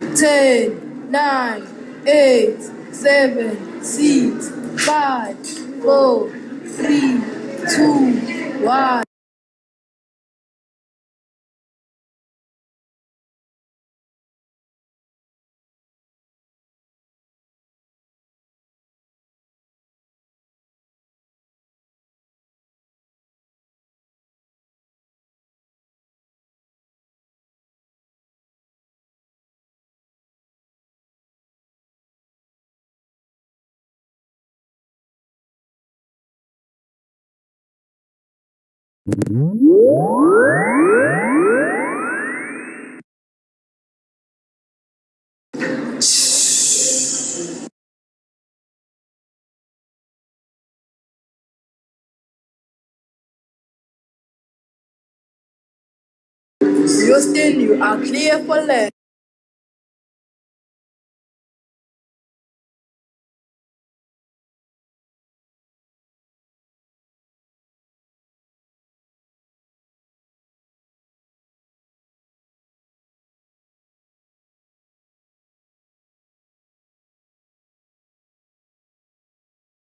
Ten, nine, eight, seven, six, five, four, three, two, one. Houston, you are clear for land.